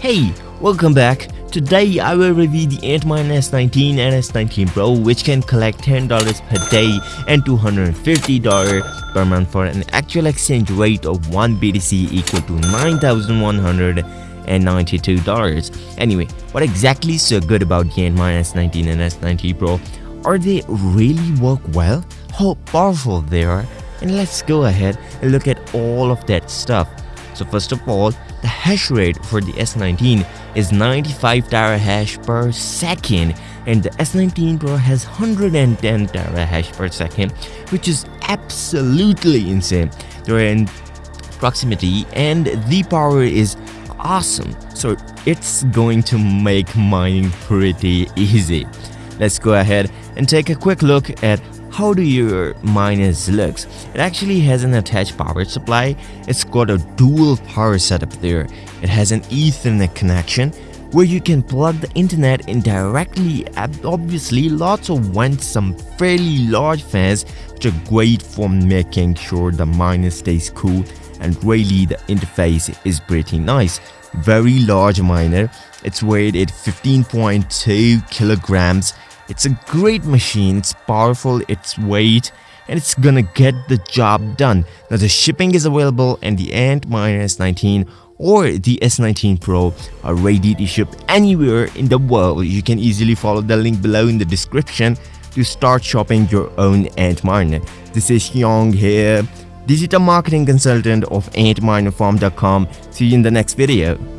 Hey, welcome back. Today I will review the Antminer S19 and S19 Pro which can collect $10 per day and $250 per month for an actual exchange rate of 1 BTC equal to $9,192. Anyway, what exactly is so good about the Antminer S19 and S19 Pro? Are they really work well? How powerful they are? And let's go ahead and look at all of that stuff. So first of all, hash rate for the S19 is 95 terahash per second and the S19 Pro has 110 terahash per second which is absolutely insane. They're in proximity and the power is awesome so it's going to make mining pretty easy. Let's go ahead and take a quick look at how do your miners looks? It actually has an attached power supply. It's got a dual power setup there. It has an ethernet connection where you can plug the internet in directly obviously lots of vents some fairly large fans which are great for making sure the miner stays cool and really the interface is pretty nice very large miner it's weighed at 15.2 kilograms it's a great machine, it's powerful, it's weight, and it's gonna get the job done. Now the shipping is available and the Antminer S19 or the S19 Pro are ready to ship anywhere in the world. You can easily follow the link below in the description to start shopping your own Ant Antminer. This is Hyung here, digital marketing consultant of antminerfarm.com. See you in the next video.